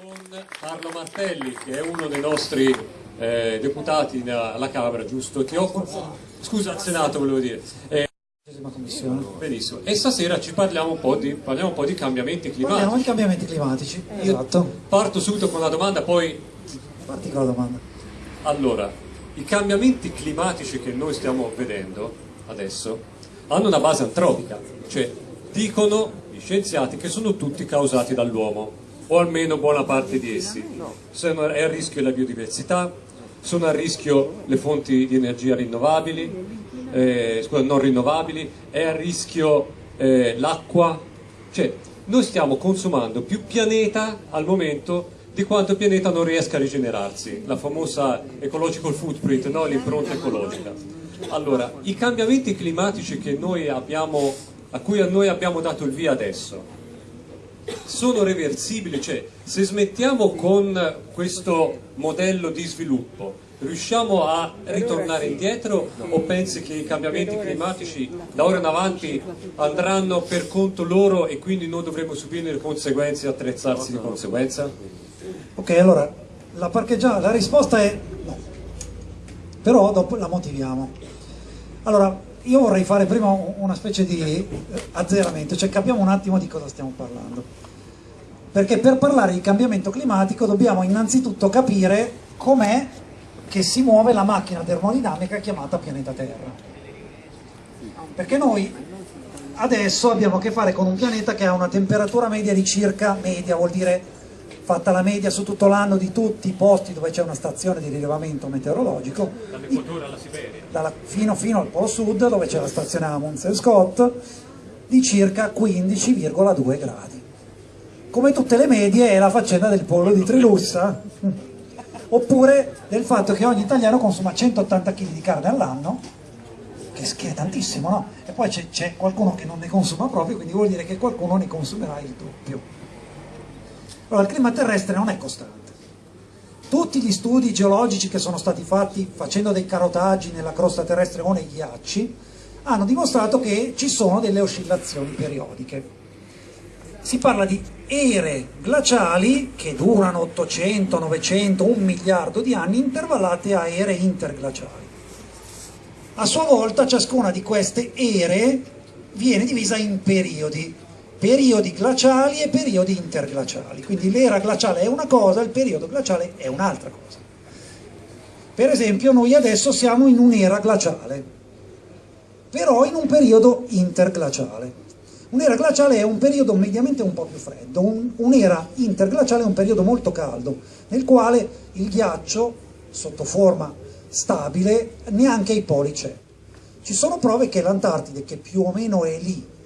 con Carlo Martelli, che è uno dei nostri eh, deputati alla Camera, giusto? Ti occupo? Scusa, al Senato volevo dire. Eh, Benissimo. E stasera ci parliamo un po' di, parliamo un po di cambiamenti climatici. Parliamo di cambiamenti climatici, Io esatto. Parto subito con la domanda, poi... Parti con la domanda. Allora, i cambiamenti climatici che noi stiamo vedendo adesso hanno una base antropica, cioè dicono gli scienziati che sono tutti causati dall'uomo, o almeno buona parte di essi. Sono, è a rischio la biodiversità, sono a rischio le fonti di energia rinnovabili, eh, scusa, non rinnovabili, è a rischio eh, l'acqua, cioè noi stiamo consumando più pianeta al momento di quanto pianeta non riesca a rigenerarsi, la famosa ecological footprint, no? l'impronta ecologica. Allora, i cambiamenti climatici abbiamo, a cui noi abbiamo dato il via adesso sono reversibili, cioè se smettiamo con questo modello di sviluppo riusciamo a ritornare indietro o pensi che i cambiamenti climatici da ora in avanti andranno per conto loro e quindi noi dovremo subire le conseguenze e attrezzarsi di conseguenza? Ok, allora la, la risposta è no, però dopo la motiviamo. Allora, io vorrei fare prima una specie di eh, azzeramento, cioè capiamo un attimo di cosa stiamo parlando. Perché per parlare di cambiamento climatico dobbiamo innanzitutto capire com'è che si muove la macchina termodinamica chiamata pianeta Terra. Perché noi adesso abbiamo a che fare con un pianeta che ha una temperatura media di circa, media vuol dire fatta la media su tutto l'anno di tutti i posti dove c'è una stazione di rilevamento meteorologico dall'Equatore alla Siberia dalla, fino, fino, al Polo Sud dove c'è la stazione Amundsen Scott di circa 15,2 gradi come tutte le medie è la faccenda del pollo di Trilussa oppure del fatto che ogni italiano consuma 180 kg di carne all'anno, che, è tantissimo, no? E poi c'è qualcuno che non ne consuma proprio, quindi vuol dire che qualcuno ne consumerà il doppio. Allora, il clima terrestre non è costante. Tutti gli studi geologici che sono stati fatti facendo dei carotaggi nella crosta terrestre o nei ghiacci hanno dimostrato che ci sono delle oscillazioni periodiche si parla di ere glaciali che durano 800, 900, un miliardo di anni intervallate a ere interglaciali. A sua volta ciascuna di queste ere viene divisa in periodi, periodi glaciali e periodi interglaciali, quindi l'era glaciale è una cosa, il periodo glaciale è un'altra cosa. Per esempio noi adesso siamo in un'era glaciale, però in un periodo interglaciale. Un'era glaciale è un periodo mediamente un po' più freddo, un'era interglaciale è un periodo molto caldo, nel quale il ghiaccio, sotto forma stabile, neanche ai poli c'è. Ci sono prove che l'Antartide, che più o meno è lì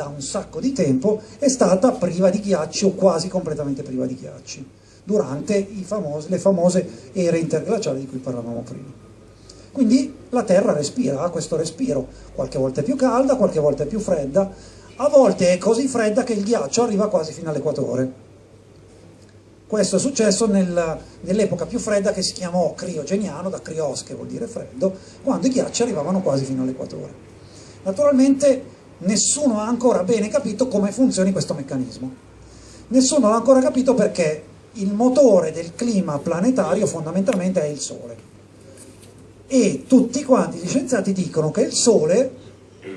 da un sacco di tempo, è stata priva di ghiacci o quasi completamente priva di ghiacci, durante famosi, le famose ere interglaciali di cui parlavamo prima. Quindi la Terra respira, ha questo respiro, qualche volta è più calda, qualche volta è più fredda, a volte è così fredda che il ghiaccio arriva quasi fino all'equatore. Questo è successo nel, nell'epoca più fredda che si chiamò criogeniano, da crios che vuol dire freddo, quando i ghiacci arrivavano quasi fino all'equatore. Naturalmente nessuno ha ancora bene capito come funzioni questo meccanismo. Nessuno ha ancora capito perché il motore del clima planetario fondamentalmente è il Sole. E tutti quanti gli scienziati dicono che il Sole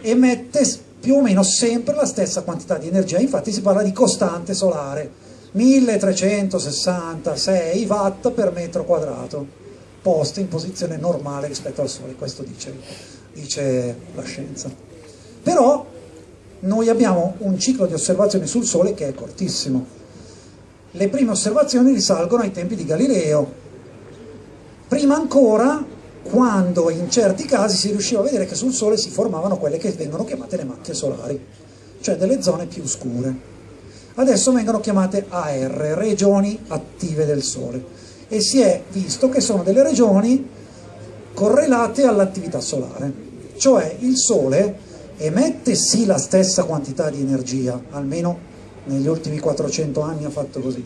emette più o meno sempre la stessa quantità di energia, infatti si parla di costante solare, 1366 watt per metro quadrato, posto in posizione normale rispetto al Sole, questo dice, dice la scienza. Però noi abbiamo un ciclo di osservazioni sul Sole che è cortissimo. Le prime osservazioni risalgono ai tempi di Galileo. Prima ancora quando in certi casi si riusciva a vedere che sul Sole si formavano quelle che vengono chiamate le macchie solari, cioè delle zone più scure. Adesso vengono chiamate AR, regioni attive del Sole, e si è visto che sono delle regioni correlate all'attività solare, cioè il Sole emette sì la stessa quantità di energia, almeno negli ultimi 400 anni ha fatto così,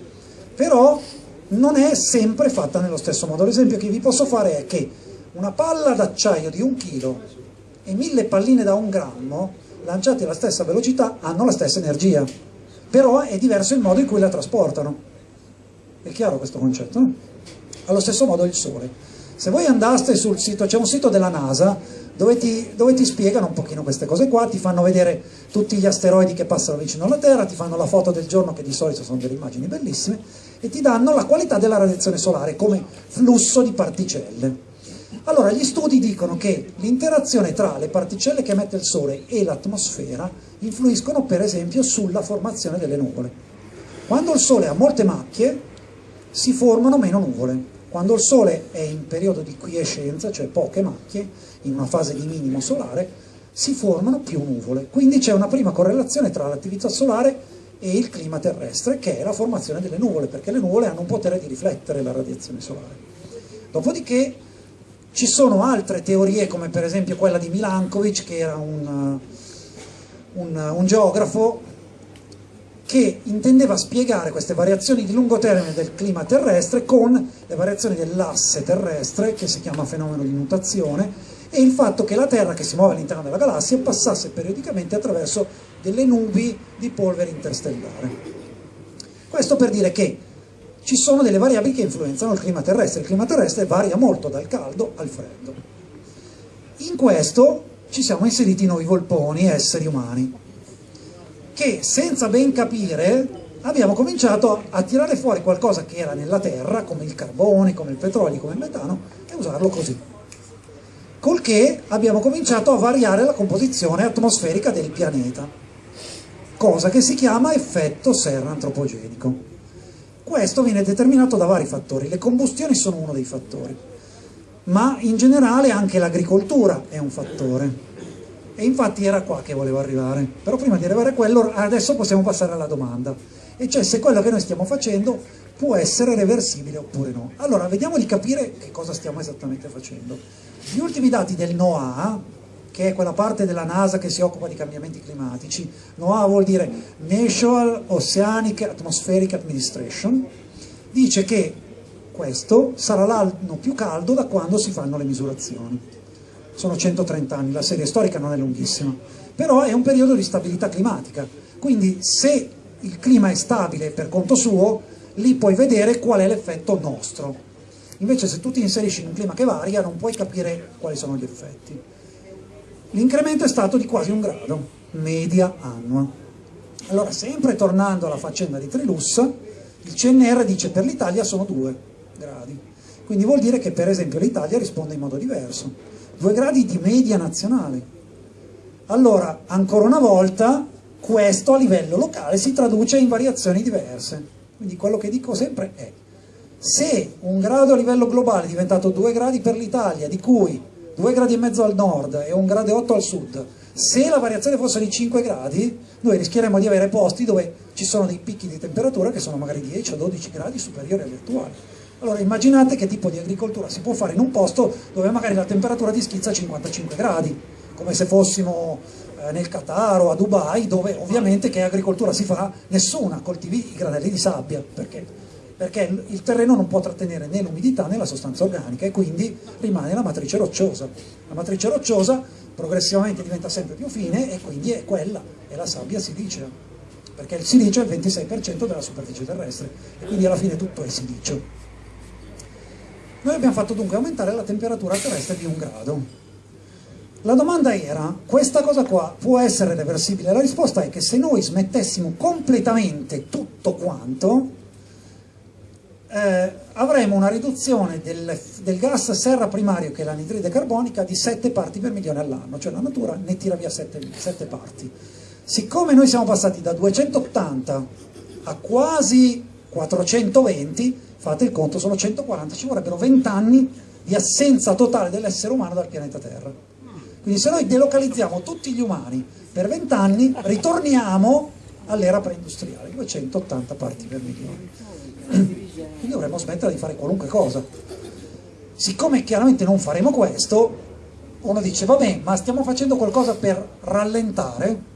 però non è sempre fatta nello stesso modo. L'esempio che vi posso fare è che una palla d'acciaio di un chilo e mille palline da un grammo lanciate alla stessa velocità hanno la stessa energia però è diverso il modo in cui la trasportano È chiaro questo concetto? No? Allo stesso modo il Sole. Se voi andaste sul sito, c'è un sito della NASA dove ti, dove ti, spiegano un pochino queste cose qua, ti fanno vedere tutti gli asteroidi che passano vicino alla Terra, ti fanno la foto del giorno che di solito sono delle immagini bellissime e ti danno la qualità della radiazione solare come flusso di particelle. Allora, gli studi dicono che l'interazione tra le particelle che emette il Sole e l'atmosfera influiscono per esempio sulla formazione delle nuvole. Quando il Sole ha molte macchie si formano meno nuvole, quando il Sole è in periodo di quiescenza, cioè poche macchie, in una fase di minimo solare, si formano più nuvole. Quindi c'è una prima correlazione tra l'attività solare e il clima terrestre, che è la formazione delle nuvole, perché le nuvole hanno un potere di riflettere la radiazione solare. Dopodiché ci sono altre teorie, come per esempio quella di Milankovic, che era un, un, un geografo che intendeva spiegare queste variazioni di lungo termine del clima terrestre con le variazioni dell'asse terrestre, che si chiama fenomeno di mutazione, e il fatto che la Terra, che si muove all'interno della galassia, passasse periodicamente attraverso delle nubi di polvere interstellare. Questo per dire che ci sono delle variabili che influenzano il clima terrestre. Il clima terrestre varia molto dal caldo al freddo. In questo ci siamo inseriti noi volponi, esseri umani, che senza ben capire abbiamo cominciato a tirare fuori qualcosa che era nella Terra, come il carbone, come il petrolio, come il metano, e usarlo così col che abbiamo cominciato a variare la composizione atmosferica del pianeta, cosa che si chiama effetto serra antropogenico. Questo viene determinato da vari fattori, le combustioni sono uno dei fattori, ma in generale anche l'agricoltura è un fattore. E infatti era qua che volevo arrivare. Però prima di arrivare a quello, adesso possiamo passare alla domanda. E cioè se quello che noi stiamo facendo può essere reversibile oppure no. Allora, vediamo di capire che cosa stiamo esattamente facendo. Gli ultimi dati del NOAA, che è quella parte della NASA che si occupa di cambiamenti climatici, NOAA vuol dire National Oceanic Atmospheric Administration, dice che questo sarà l'anno più caldo da quando si fanno le misurazioni. Sono 130 anni, la serie storica non è lunghissima, però è un periodo di stabilità climatica, quindi se il clima è stabile per conto suo, lì puoi vedere qual è l'effetto nostro. Invece se tu ti inserisci in un clima che varia non puoi capire quali sono gli effetti. L'incremento è stato di quasi un grado, media annua. Allora, sempre tornando alla faccenda di Trilussa, il CNR dice per l'Italia sono due gradi. Quindi vuol dire che per esempio l'Italia risponde in modo diverso. Due gradi di media nazionale. Allora, ancora una volta, questo a livello locale si traduce in variazioni diverse. Quindi quello che dico sempre è, se un grado a livello globale è diventato 2 gradi per l'Italia, di cui 2 gradi e mezzo al nord e 1 grado e 8 al sud, se la variazione fosse di 5 gradi, noi rischieremmo di avere posti dove ci sono dei picchi di temperatura che sono magari 10 o 12 gradi superiori agli attuali. Allora immaginate che tipo di agricoltura si può fare in un posto dove magari la temperatura ti schizza a 55 gradi, come se fossimo eh, nel Qatar o a Dubai, dove ovviamente che agricoltura si fa? Nessuna, coltivi i granelli di sabbia, perché? Perché il terreno non può trattenere né l'umidità né la sostanza organica e quindi rimane la matrice rocciosa. La matrice rocciosa progressivamente diventa sempre più fine e quindi è quella, è la sabbia silicea, perché il silicio è il 26% della superficie terrestre e quindi alla fine tutto è silicio. Noi abbiamo fatto dunque aumentare la temperatura terrestre di un grado, la domanda era, questa cosa qua può essere reversibile? La risposta è che se noi smettessimo completamente tutto quanto, eh, avremo una riduzione del, del, gas serra primario, che è l'anidride carbonica, di 7 parti per milione all'anno, cioè la natura ne tira via 7, 7 parti. Siccome noi siamo passati da 280 a quasi 420, fate il conto, sono 140, ci vorrebbero 20 anni di assenza totale dell'essere umano dal pianeta Terra. Quindi se noi delocalizziamo tutti gli umani per 20 anni, ritorniamo all'era preindustriale, 280 parti per milione. Quindi dovremmo smettere di fare qualunque cosa. Siccome chiaramente non faremo questo, uno dice, vabbè, ma stiamo facendo qualcosa per rallentare?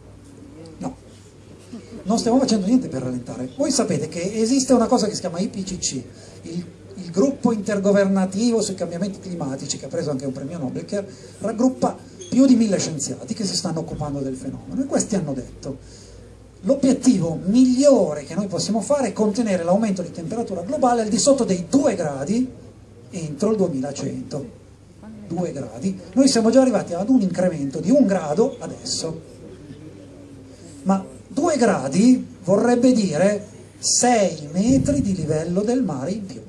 No, non stiamo facendo niente per rallentare. Voi sapete che esiste una cosa che si chiama IPCC, il, il gruppo intergovernativo sui cambiamenti climatici, che ha preso anche un premio Nobel, che raggruppa più di mille scienziati che si stanno occupando del fenomeno e questi hanno detto l'obiettivo migliore che noi possiamo fare è contenere l'aumento di temperatura globale al di sotto dei 2 gradi entro il 2100. 2 gradi. Noi siamo già arrivati ad un incremento di un grado adesso. Ma 2 gradi vorrebbe dire 6 metri di livello del mare in più.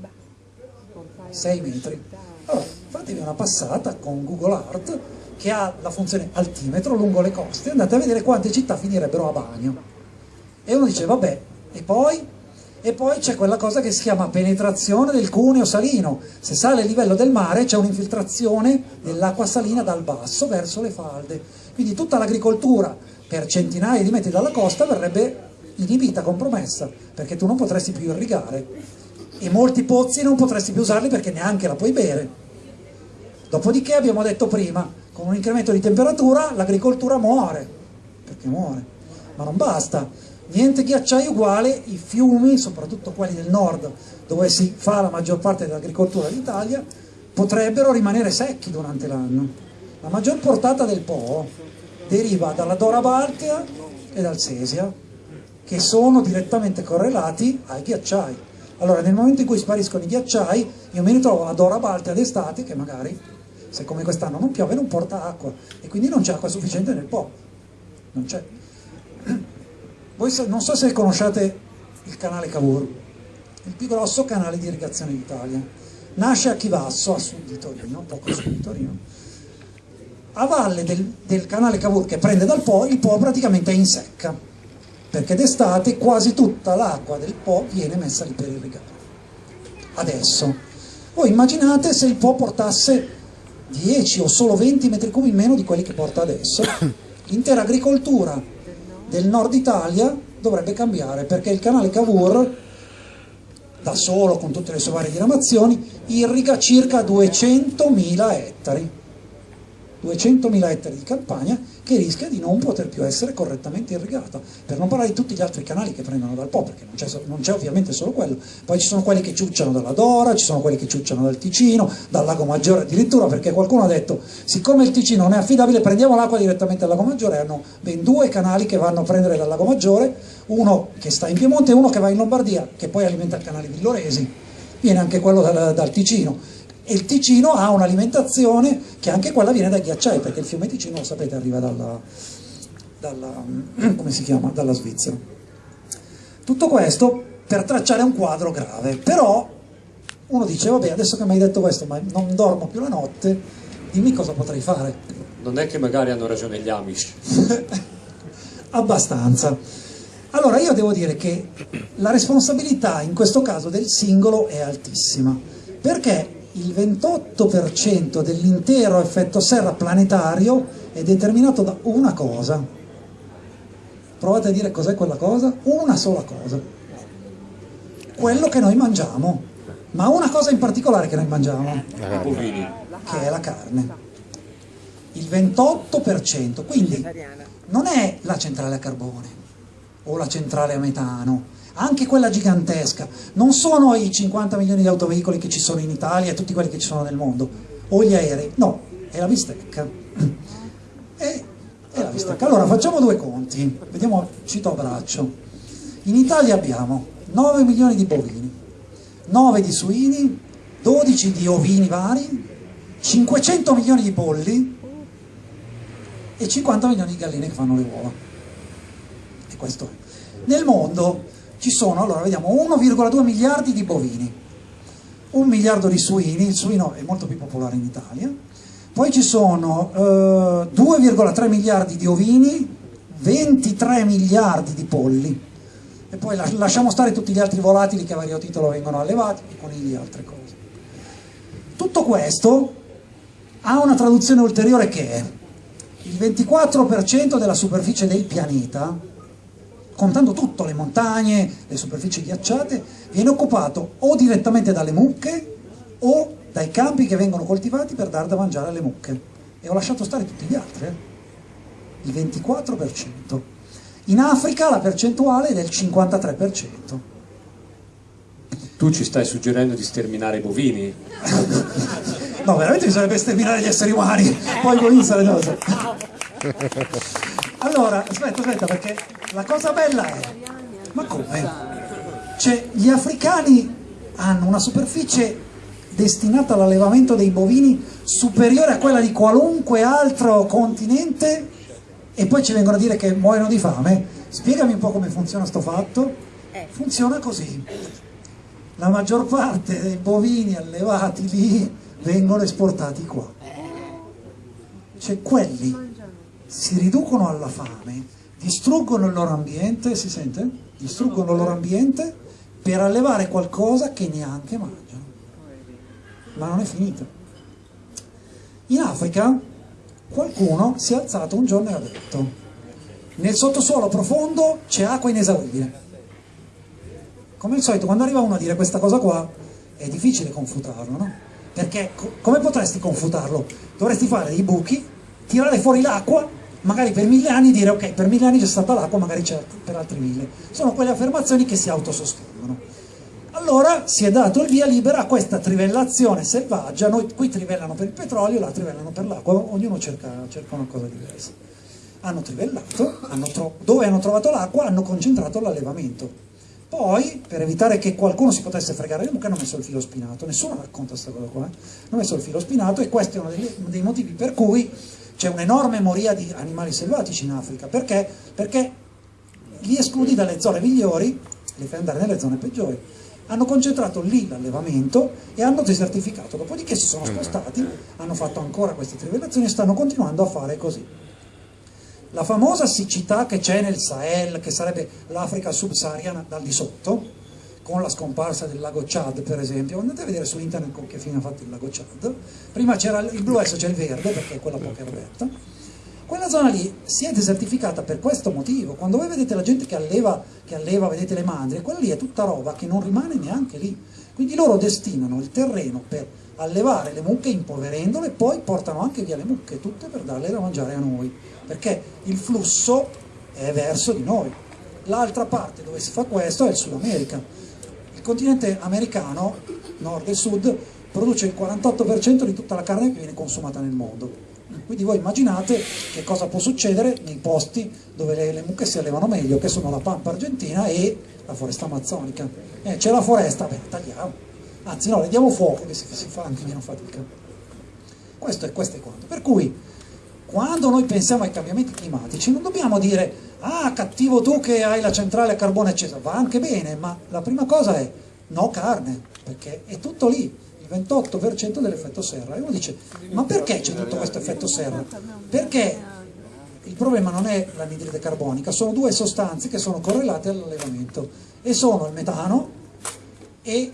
6 metri. Allora, fatevi una passata con Google Earth che ha la funzione altimetro lungo le coste, andate a vedere quante città finirebbero a bagno. E uno dice, vabbè, e poi? E poi c'è quella cosa che si chiama penetrazione del cuneo salino. Se sale il livello del mare c'è un'infiltrazione dell'acqua salina dal basso verso le falde. Quindi tutta l'agricoltura per centinaia di metri dalla costa verrebbe inibita, compromessa, perché tu non potresti più irrigare. E molti pozzi non potresti più usarli perché neanche la puoi bere. Dopodiché abbiamo detto prima, con un incremento di temperatura l'agricoltura muore, perché muore. Ma non basta, niente ghiacciai uguale, i fiumi, soprattutto quelli del nord, dove si fa la maggior parte dell'agricoltura d'Italia, potrebbero rimanere secchi durante l'anno. La maggior portata del Po deriva dalla Dora Baltea e dal Sesia, che sono direttamente correlati ai ghiacciai. Allora nel momento in cui spariscono i ghiacciai, io mi ritrovo a Dora Baltea d'estate che magari, se come quest'anno non piove, non porta acqua e quindi non c'è acqua sufficiente nel Po. Non c'è. Voi non so se conosciate il canale Cavour, il più grosso canale di irrigazione d'Italia. Nasce a Chivasso, a sud di Torino, poco sud di Torino. A valle del, del canale Cavour che prende dal Po, il Po praticamente è in secca, perché d'estate quasi tutta l'acqua del Po viene messa lì per irrigare. Adesso, voi immaginate se il Po portasse 10 o solo 20 metri cubi meno di quelli che porta adesso, l'intera agricoltura del nord Italia dovrebbe cambiare perché il canale Cavour da solo con tutte le sue varie diramazioni irriga circa 200.000 ettari 200.000 ettari di campagna che rischia di non poter più essere correttamente irrigata, per non parlare di tutti gli altri canali che prendono dal Po, perché non c'è, ovviamente solo quello, poi ci sono quelli che ciucciano dalla Dora, ci sono quelli che ciucciano dal Ticino, dal Lago Maggiore addirittura, perché qualcuno ha detto, siccome il Ticino non è affidabile, prendiamo l'acqua direttamente dal Lago Maggiore, hanno ben due canali che vanno a prendere dal Lago Maggiore, uno che sta in Piemonte e uno che va in Lombardia, che poi alimenta il canale di Loresi, viene anche quello dal, dal Ticino, e il Ticino ha un'alimentazione che anche quella viene dai ghiacciai, perché il fiume Ticino, lo sapete, arriva dalla, dalla, chiama, dalla Svizzera. Tutto questo per tracciare un quadro grave, però uno dice, vabbè, adesso che mi hai detto questo, ma non dormo più la notte, dimmi cosa potrei fare. Non è che magari hanno ragione gli Amish. Abbastanza. Allora io devo dire che la responsabilità in questo caso del singolo è altissima, perché il 28% dell'intero effetto serra planetario è determinato da una cosa. Provate a dire cos'è quella cosa? Una sola cosa. Quello che noi mangiamo. Ma una cosa in particolare che noi mangiamo. Che è la carne. Il 28%. Quindi non è la centrale a carbone o la centrale a metano anche quella gigantesca, non sono i 50 milioni di autoveicoli che ci sono in Italia e tutti quelli che ci sono nel mondo, o gli aerei, no, è la bistecca. È, è la bistecca. Allora facciamo due conti, vediamo, cito a braccio. In Italia abbiamo 9 milioni di bovini, 9 di suini, 12 di ovini vari, 500 milioni di polli e 50 milioni di galline che fanno le uova. E questo è. Nel mondo ci sono, allora vediamo, 1,2 miliardi di bovini, un miliardo di suini, il suino è molto più popolare in Italia, poi ci sono eh, 2,3 miliardi di ovini, 23 miliardi di polli, e poi lasciamo stare tutti gli altri volatili che a vario titolo vengono allevati, i conigli e altre cose. Tutto questo ha una traduzione ulteriore che è il 24% della superficie del pianeta contando tutto, le montagne, le superfici ghiacciate, viene occupato o direttamente dalle mucche o dai campi che vengono coltivati per dar da mangiare alle mucche. E ho lasciato stare tutti gli altri, eh? il 24%. In Africa la percentuale è del 53%. Tu ci stai suggerendo di sterminare i bovini? no, veramente bisognerebbe sterminare gli esseri umani, poi i bovini sarebbero... Allora, aspetta, aspetta, perché la cosa bella è, ma come? Cioè, gli africani hanno una superficie destinata all'allevamento dei bovini superiore a quella di qualunque altro continente e poi ci vengono a dire che muoiono di fame. Spiegami un po' come funziona sto fatto. Funziona così. La maggior parte dei bovini allevati lì vengono esportati qua. Cioè quelli si riducono alla fame, distruggono il loro ambiente, si sente? Distruggono il loro ambiente per allevare qualcosa che neanche mangiano. Ma non è finito. In Africa qualcuno si è alzato un giorno e ha detto nel sottosuolo profondo c'è acqua inesauribile. Come al solito, quando arriva uno a dire questa cosa qua, è difficile confutarlo, no? Perché co come potresti confutarlo? Dovresti fare dei buchi, tirare fuori l'acqua magari per mille anni dire ok, per mille anni c'è stata l'acqua, magari c'è per altri mille. Sono quelle affermazioni che si autosostengono. Allora si è dato il via libera a questa trivellazione selvaggia, noi qui trivellano per il petrolio, là trivellano per l'acqua, ognuno cerca, cerca, una cosa diversa. Hanno trivellato, hanno dove hanno trovato l'acqua hanno concentrato l'allevamento. Poi, per evitare che qualcuno si potesse fregare le mucche, hanno messo il filo spinato. Nessuno racconta questa cosa qua. Eh? Hanno messo il filo spinato e questo è uno dei, dei motivi per cui c'è un'enorme moria di animali selvatici in Africa, perché? Perché li escludi dalle zone migliori, li fai andare nelle zone peggiori. Hanno concentrato lì l'allevamento e hanno desertificato, dopodiché si sono spostati, hanno fatto ancora queste trivellazioni e stanno continuando a fare così. La famosa siccità che c'è nel Sahel, che sarebbe l'Africa subsahariana dal di sotto, con la scomparsa del lago Chad per esempio, andate a vedere su internet con che fine ha fatto il lago Chad, prima c'era il blu, adesso c'è il verde perché è quella poca aperta, quella zona lì si è desertificata per questo motivo, quando voi vedete la gente che alleva, che alleva vedete le mandrie, quella lì è tutta roba che non rimane neanche lì, quindi loro destinano il terreno per allevare le mucche impoverendole e poi portano anche via le mucche tutte per darle da mangiare a noi, perché il flusso è verso di noi. L'altra parte dove si fa questo è il Sud America, il continente americano, nord e sud, produce il 48% di tutta la carne che viene consumata nel mondo. Quindi voi immaginate che cosa può succedere nei posti dove le, le mucche si allevano meglio, che sono la pampa argentina e la foresta amazzonica. Eh, c'è la foresta, beh, tagliamo. Anzi no, le diamo fuoco, che si, si fa anche meno fatica. Questo è, questo è quanto. Per cui, quando noi pensiamo ai cambiamenti climatici, non dobbiamo dire ah cattivo tu che hai la centrale a carbone accesa, va anche bene, ma la prima cosa è no carne, perché è tutto lì, il 28% dell'effetto serra. E uno dice, ma perché c'è tutto questo effetto serra? Perché il problema non è l'anidride carbonica, sono due sostanze che sono correlate all'allevamento e sono il metano e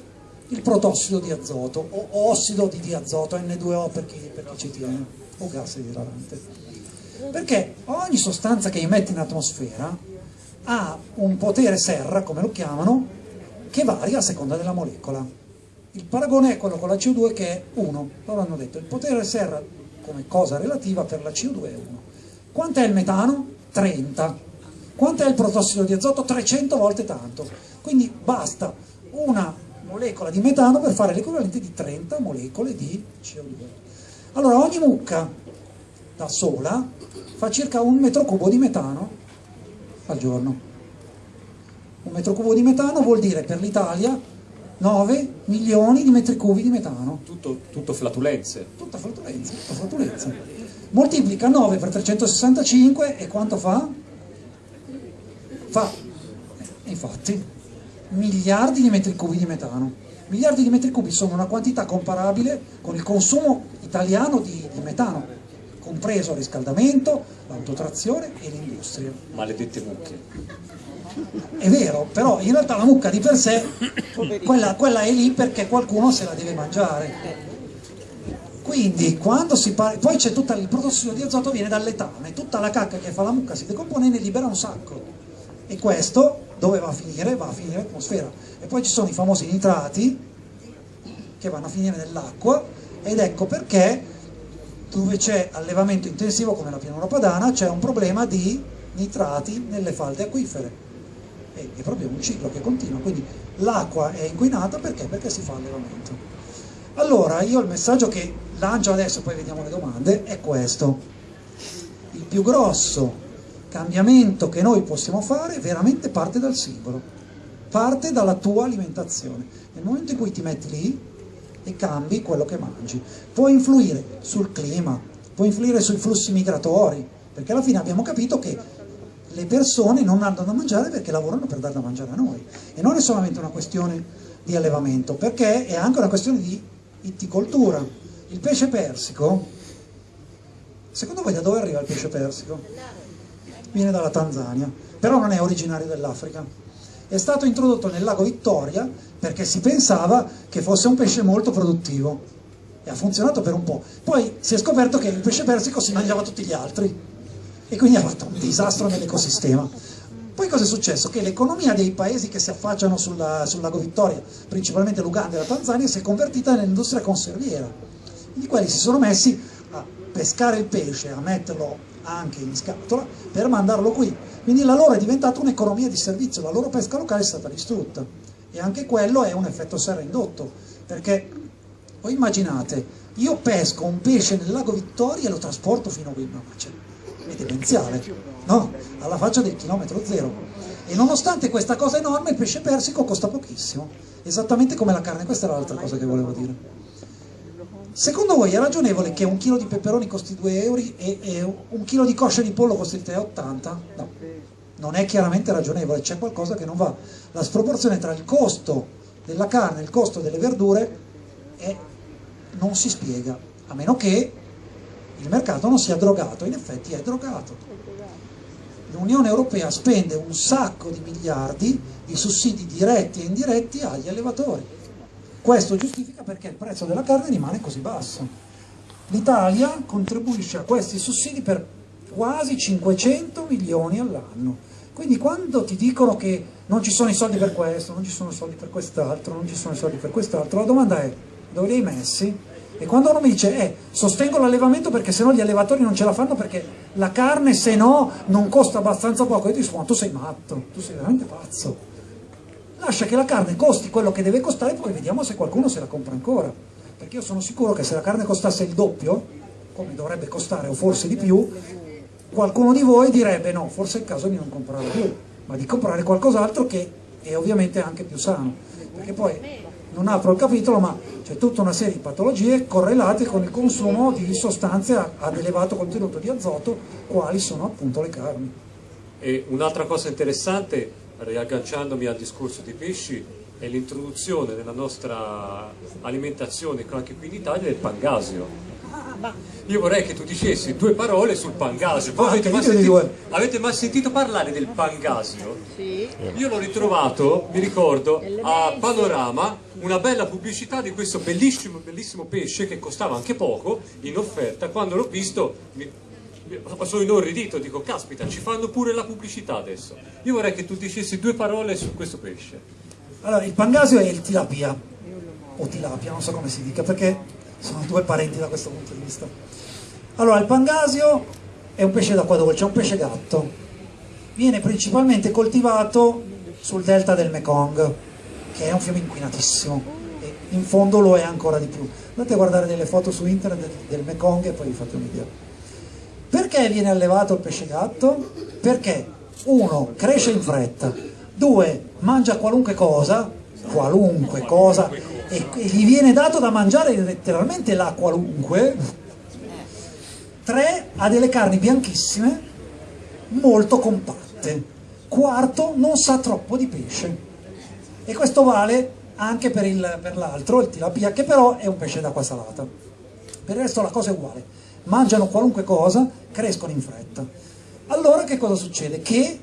il protossido di azoto o ossido di diazoto, N2O per chi, per chi ci tiene, o gas idrarante perché ogni sostanza che emette in atmosfera ha un potere serra, come lo chiamano, che varia a seconda della molecola. Il paragone è quello con la CO2 che è 1, loro hanno detto il potere serra come cosa relativa per la CO2 è 1. Quant'è il metano? 30. Quant'è il protossido di azoto? 300 volte tanto. Quindi basta una molecola di metano per fare l'equivalente di 30 molecole di CO2. Allora ogni mucca da sola fa circa un metro cubo di metano al giorno. Un metro cubo di metano vuol dire per l'Italia 9 milioni di metri cubi di metano. Tutto, tutto flatulenze. Tutta flatulenza, tutta flatulenza. Moltiplica 9 per 365 e quanto fa? Fa, eh, infatti, miliardi di metri cubi di metano. Miliardi di metri cubi sono una quantità comparabile con il consumo italiano di, di metano compreso il riscaldamento, l'autotrazione e l'industria. Maledette mucche. È vero, però in realtà la mucca di per sé, quella, quella è lì perché qualcuno se la deve mangiare. Quindi quando si parla, poi c'è tutto il protossido di azoto viene dal letame, tutta la cacca che fa la mucca si decompone e ne libera un sacco. E questo dove va a finire? Va a finire in atmosfera. E poi ci sono i famosi nitrati che vanno a finire nell'acqua ed ecco perché dove c'è allevamento intensivo come la pianura padana c'è un problema di nitrati nelle falde acquifere e, è proprio un ciclo che continua quindi l'acqua è inquinata perché? perché si fa allevamento allora io il messaggio che lancio adesso poi vediamo le domande è questo il più grosso cambiamento che noi possiamo fare veramente parte dal singolo, parte dalla tua alimentazione. Nel momento in cui ti metti lì e cambi quello che mangi, può influire sul clima, può influire sui flussi migratori, perché alla fine abbiamo capito che le persone non hanno da mangiare perché lavorano per dar da mangiare a noi. E non è solamente una questione di allevamento, perché è anche una questione di itticoltura. Il pesce persico, secondo voi da dove arriva il pesce persico? Viene dalla Tanzania, però non è originario dell'Africa. È stato introdotto nel lago Vittoria perché si pensava che fosse un pesce molto produttivo e ha funzionato per un po'. Poi si è scoperto che il pesce persico si mangiava tutti gli altri e quindi ha fatto un disastro nell'ecosistema. Poi cosa è successo? Che l'economia dei paesi che si affacciano sulla, sul lago Vittoria, principalmente l'Uganda e la Tanzania, si è convertita nell'industria conserviera. Quindi quelli si sono messi a pescare il pesce, a metterlo anche in scatola per mandarlo qui. Quindi la loro è diventata un'economia di servizio, la loro pesca locale è stata distrutta. E anche quello è un effetto serra indotto, perché voi immaginate, io pesco un pesce nel lago Vittoria e lo trasporto fino a c'è è demenziale, no? Alla faccia del chilometro zero. E nonostante questa cosa enorme, il pesce persico costa pochissimo, esattamente come la carne, questa era l'altra cosa che volevo dire. Secondo voi è ragionevole che un chilo di peperoni costi 2 euro e, e un chilo di cosce di pollo costi 3,80? No, non è chiaramente ragionevole, c'è qualcosa che non va. La sproporzione tra il costo della carne e il costo delle verdure è, non si spiega, a meno che il mercato non sia drogato, in effetti è drogato. L'Unione Europea spende un sacco di miliardi di sussidi diretti e indiretti agli allevatori. Questo giustifica perché il prezzo della carne rimane così basso. L'Italia contribuisce a questi sussidi per quasi 500 milioni all'anno. Quindi quando ti dicono che non ci sono i soldi per questo, non ci sono i soldi per quest'altro, non ci sono i soldi per quest'altro, la domanda è dove li hai messi? E quando uno mi dice, eh, sostengo l'allevamento perché sennò gli allevatori non ce la fanno perché la carne se no non costa abbastanza poco, io ti dico, tu sei matto, tu sei veramente pazzo. Lascia che la carne costi quello che deve costare, poi vediamo se qualcuno se la compra ancora. Perché io sono sicuro che se la carne costasse il doppio, come dovrebbe costare o forse di più, qualcuno di voi direbbe no, forse è il caso di non comprarla più, ma di comprare qualcos'altro che è ovviamente anche più sano. Perché poi non apro il capitolo, ma c'è tutta una serie di patologie correlate con il consumo di sostanze ad elevato contenuto di azoto, quali sono appunto le carni. E un'altra cosa interessante, riagganciandomi al discorso dei pesci, è l'introduzione nella nostra alimentazione, anche qui in Italia, del pangasio io vorrei che tu dicessi due parole sul pangasio. Voi avete, mai sentito, avete mai sentito parlare del pangasio? Sì. Io l'ho ritrovato, mi ricordo, a Panorama, una bella pubblicità di questo bellissimo, bellissimo pesce che costava anche poco, in offerta. Quando l'ho visto mi, sono inorridito, dico caspita, ci fanno pure la pubblicità adesso. Io vorrei che tu dicessi due parole su questo pesce. Allora, il pangasio è il tilapia, o tilapia, non so come si dica, perché sono due parenti da questo punto di vista. Allora, il pangasio è un pesce d'acqua dolce, è un pesce gatto. Viene principalmente coltivato sul delta del Mekong, che è un fiume inquinatissimo, e in fondo lo è ancora di più. Andate a guardare delle foto su internet del Mekong e poi vi fate un'idea. Perché viene allevato il pesce gatto? Perché uno, cresce in fretta, due, mangia qualunque cosa, qualunque cosa, e, gli viene dato da mangiare letteralmente la qualunque, tre ha delle carni bianchissime molto compatte, quarto non sa troppo di pesce e questo vale anche per, l'altro, il tilapia, che però è un pesce d'acqua salata. Per il resto la cosa è uguale, mangiano qualunque cosa, crescono in fretta. Allora che cosa succede? Che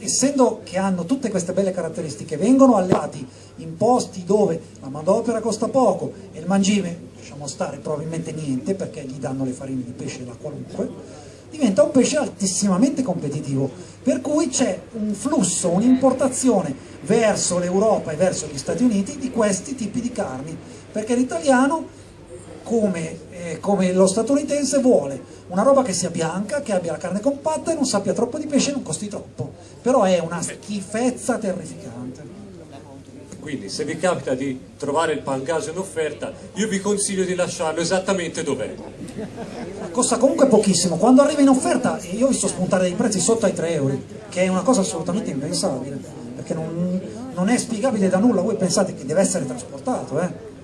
essendo che hanno tutte queste belle caratteristiche, vengono allevati in posti dove la manodopera costa poco e il mangime, lasciamo stare probabilmente niente perché gli danno le farine di pesce da qualunque, diventa un pesce altissimamente competitivo, per cui c'è un flusso, un'importazione verso l'Europa e verso gli Stati Uniti di questi tipi di carni, perché l'italiano come, eh, come, lo statunitense vuole. Una roba che sia bianca, che abbia la carne compatta e non sappia troppo di pesce e non costi troppo, però è una schifezza terrificante. Quindi se vi capita di trovare il pangaso in offerta, io vi consiglio di lasciarlo esattamente dov'è. Costa comunque pochissimo, quando arriva in offerta io ho visto spuntare dei prezzi sotto ai 3 euro, che è una cosa assolutamente impensabile, perché non, non è spiegabile da nulla, voi pensate che deve essere trasportato, eh?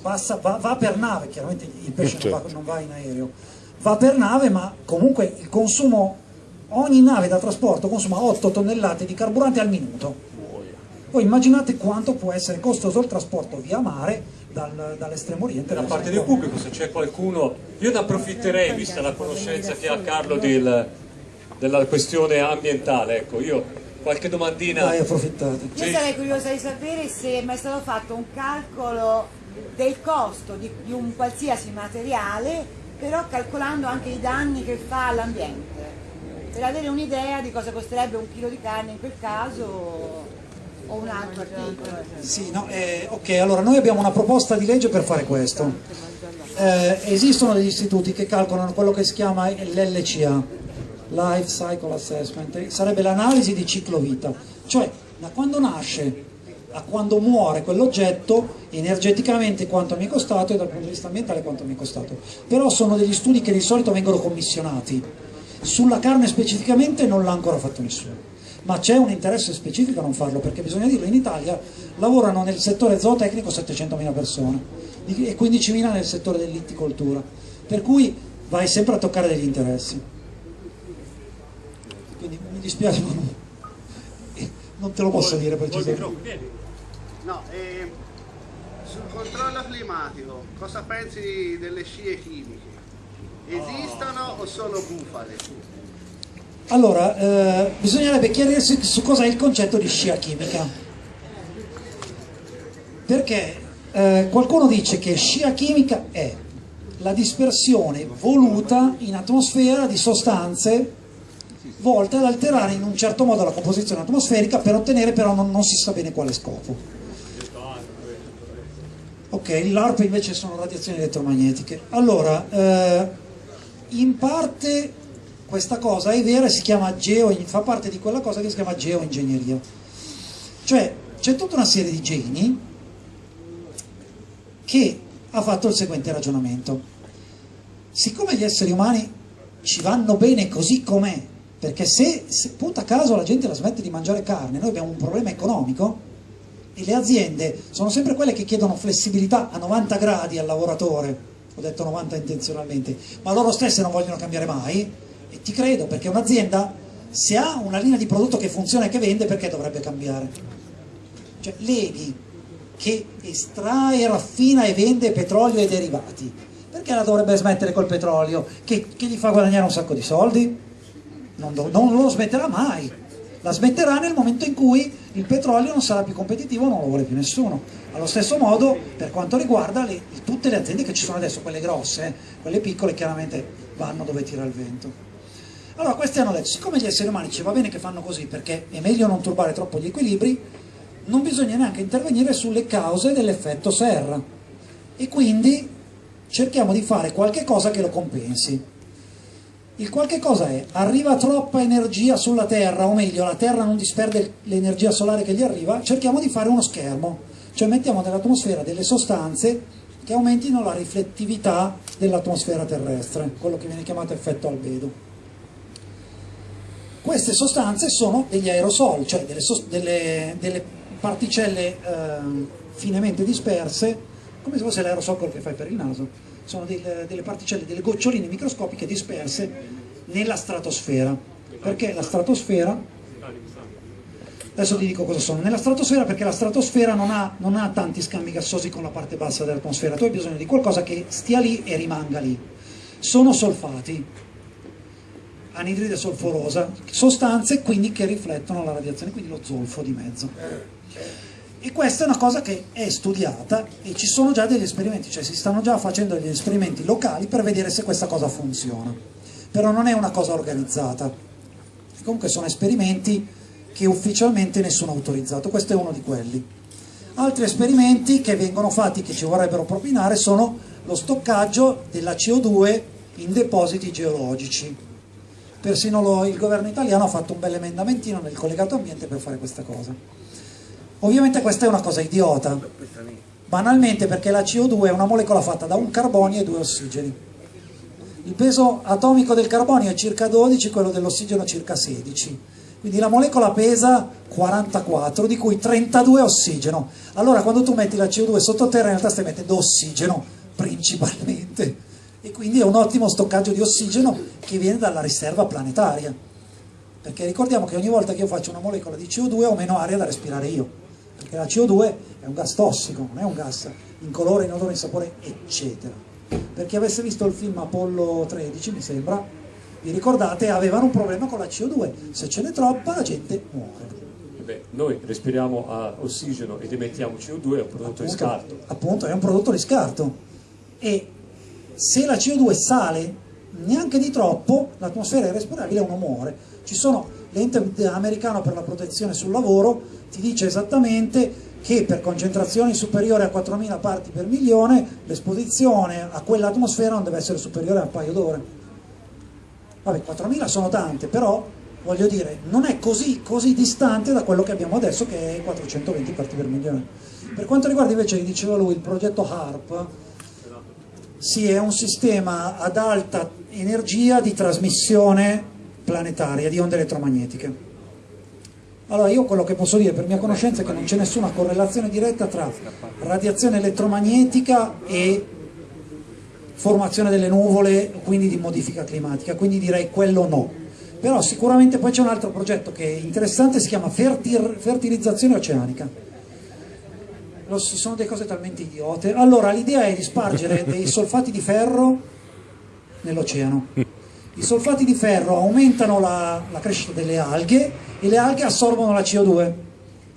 Passa, va, va, per nave, chiaramente il pesce non va, non va in aereo, va per nave ma comunque il consumo, ogni nave da trasporto consuma 8 tonnellate di carburante al minuto. Voi immaginate quanto può essere costoso il trasporto via mare dal, dall'estremo oriente. Da parte del pubblico, se c'è qualcuno, io ne approfitterei, vista la conoscenza che ha Carlo del, della questione ambientale, ecco, io qualche domandina... Dai, approfittate. Io sarei curiosa di sapere se è mai stato fatto un calcolo del costo di, di un qualsiasi materiale, però calcolando anche i danni che fa all'ambiente, per avere un'idea di cosa costerebbe un chilo di carne in quel caso o un altro articolo? Sì, no, eh, ok, allora noi abbiamo una proposta di legge per fare questo. Eh, esistono degli istituti che calcolano quello che si chiama l'LCA, Life Cycle Assessment, sarebbe l'analisi di ciclo vita, cioè da quando nasce a quando muore quell'oggetto energeticamente quanto mi è costato e dal punto di vista ambientale quanto mi è costato. Però sono degli studi che di solito vengono commissionati. Sulla carne specificamente non l'ha ancora fatto nessuno ma c'è un interesse specifico a non farlo, perché bisogna dirlo, in Italia lavorano nel settore zootecnico 700.000 persone e 15.000 nel settore dell'itticoltura, per cui vai sempre a toccare degli interessi. Quindi mi dispiace, ma non te lo posso dire precisamente. No, eh, sul controllo climatico, cosa pensi delle scie chimiche? Esistono o sono bufale? Allora, eh, bisognerebbe chiarirsi su cosa è il concetto di scia chimica. Perché eh, qualcuno dice che scia chimica è la dispersione voluta in atmosfera di sostanze volte ad alterare in un certo modo la composizione atmosferica per ottenere però non, non si sa bene quale scopo. Ok, l'ARP invece sono radiazioni elettromagnetiche. Allora, eh, in parte questa cosa è vera e geo, fa parte di quella cosa che si chiama geoingegneria. Cioè c'è tutta una serie di geni che ha fatto il seguente ragionamento. Siccome gli esseri umani ci vanno bene così com'è, perché se, se punta a caso la gente la smette di mangiare carne, noi abbiamo un problema economico e le aziende sono sempre quelle che chiedono flessibilità a 90 gradi al lavoratore, ho detto 90 intenzionalmente, ma loro stesse non vogliono cambiare mai, e ti credo, perché un'azienda, se ha una linea di prodotto che funziona e che vende, perché dovrebbe cambiare? Cioè, l'ENI, che estrae, raffina e vende petrolio e derivati, perché la dovrebbe smettere col petrolio, che, che gli fa guadagnare un sacco di soldi? Non, non lo smetterà mai. La smetterà nel momento in cui il petrolio non sarà più competitivo, non lo vuole più nessuno. Allo stesso modo, per quanto riguarda le, tutte le aziende che ci sono adesso, quelle grosse, quelle piccole chiaramente vanno dove tira il vento. Allora questi hanno detto, siccome gli esseri umani ci va bene che fanno così perché è meglio non turbare troppo gli equilibri, non bisogna neanche intervenire sulle cause dell'effetto serra e quindi cerchiamo di fare qualche cosa che lo compensi. Il qualche cosa è, arriva troppa energia sulla Terra, o meglio la Terra non disperde l'energia solare che gli arriva, cerchiamo di fare uno schermo, cioè mettiamo nell'atmosfera delle sostanze che aumentino la riflettività dell'atmosfera terrestre, quello che viene chiamato effetto albedo. Queste sostanze sono degli aerosol, cioè delle, delle, delle particelle eh, finemente disperse, come se fosse l'aerosol che fai per il naso, sono delle, delle particelle, delle goccioline microscopiche disperse nella stratosfera. Perché la stratosfera adesso ti dico cosa sono, nella stratosfera perché la stratosfera non ha, non ha, tanti scambi gassosi con la parte bassa dell'atmosfera, tu hai bisogno di qualcosa che stia lì e rimanga lì. Sono solfati, anidride solforosa, sostanze quindi che riflettono la radiazione, quindi lo zolfo di mezzo. E questa è una cosa che è studiata e ci sono già degli esperimenti, cioè si stanno già facendo degli esperimenti locali per vedere se questa cosa funziona. Però non è una cosa organizzata. Comunque sono esperimenti che ufficialmente nessuno ha autorizzato, questo è uno di quelli. Altri esperimenti che vengono fatti, che ci vorrebbero propinare, sono lo stoccaggio della CO2 in depositi geologici persino lo, il governo italiano ha fatto un bel emendamentino nel collegato ambiente per fare questa cosa. Ovviamente questa è una cosa idiota, banalmente perché la CO2 è una molecola fatta da un carbonio e due ossigeni. Il peso atomico del carbonio è circa 12, quello dell'ossigeno circa 16. Quindi la molecola pesa 44, di cui 32 ossigeno. Allora quando tu metti la CO2 sottoterra in realtà stai mettendo ossigeno principalmente. E quindi è un ottimo stoccaggio di ossigeno che viene dalla riserva planetaria. Perché ricordiamo che ogni volta che io faccio una molecola di CO2 ho meno aria da respirare io. Perché la CO2 è un gas tossico, non è un gas incolore, inodore, insapore, eccetera. Per chi avesse visto il film Apollo 13, mi sembra, vi ricordate, avevano un problema con la CO2. Se ce n'è troppa la gente muore. Beh, noi respiriamo a ossigeno ed emettiamo CO2, è un prodotto di scarto. Appunto, è un prodotto di scarto. E se la CO2 sale neanche di troppo, l'atmosfera è respirabile e uno muore. Ci sono, l'ente americano per la protezione sul lavoro ti dice esattamente che per concentrazioni superiori a 4.000 parti per milione l'esposizione a quell'atmosfera non deve essere superiore a un paio d'ore. Vabbè, 4.000 sono tante, però voglio dire, non è così, così distante da quello che abbiamo adesso che è 420 parti per milione. Per quanto riguarda invece, diceva lui, il progetto HARP, sì, è un sistema ad alta energia di trasmissione planetaria di onde elettromagnetiche. Allora io quello che posso dire per mia conoscenza è che non c'è nessuna correlazione diretta tra radiazione elettromagnetica e formazione delle nuvole, quindi di modifica climatica, quindi direi quello no. Però sicuramente poi c'è un altro progetto che è interessante, si chiama fertilizzazione oceanica. Lo, sono delle cose talmente idiote. Allora l'idea è di spargere dei solfati di ferro nell'oceano. I solfati di ferro aumentano la, la crescita delle alghe e le alghe assorbono la CO2.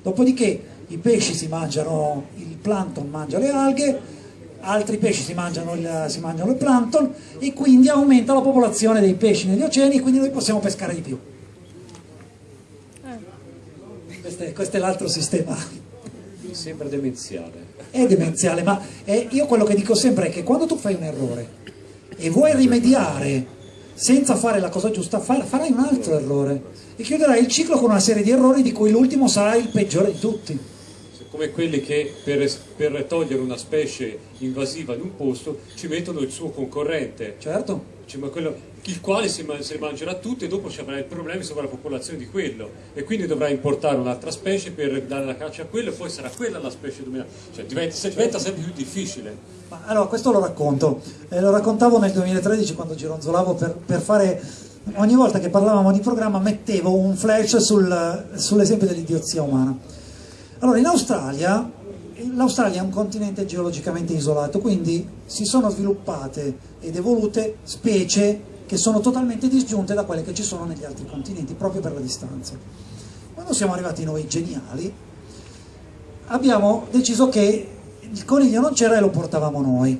Dopodiché i pesci si mangiano, il plankton mangia le alghe, altri pesci si mangiano, il, si mangiano il plankton e quindi aumenta la popolazione dei pesci negli oceani e quindi noi possiamo pescare di più. Questo è, questo è l'altro sistema. Mi sembra demenziale. È demenziale, ma è, io quello che dico sempre è che quando tu fai un errore e vuoi rimediare senza fare la cosa giusta, farai un altro errore e chiuderai il ciclo con una serie di errori di cui l'ultimo sarà il peggiore di tutti come quelli che per, per, togliere una specie invasiva in un posto ci mettono il suo concorrente. Certo. Cioè, quello, il quale si, se le mangerà tutte e dopo ci avrà il problema di popolazione di quello e quindi dovrà importare un'altra specie per dare la caccia a quello e poi sarà quella la specie dominante. Cioè, diventa, diventa sempre più difficile. Ma, allora, questo lo racconto. Eh, lo raccontavo nel 2013 quando gironzolavo per, per fare ogni volta che parlavamo di programma mettevo un flash sul, sull'esempio dell'idiozia umana. Allora, in Australia, l'Australia è un continente geologicamente isolato, quindi si sono sviluppate ed evolute specie che sono totalmente disgiunte da quelle che ci sono negli altri continenti, proprio per la distanza. Quando siamo arrivati noi geniali, abbiamo deciso che il coniglio non c'era e lo portavamo noi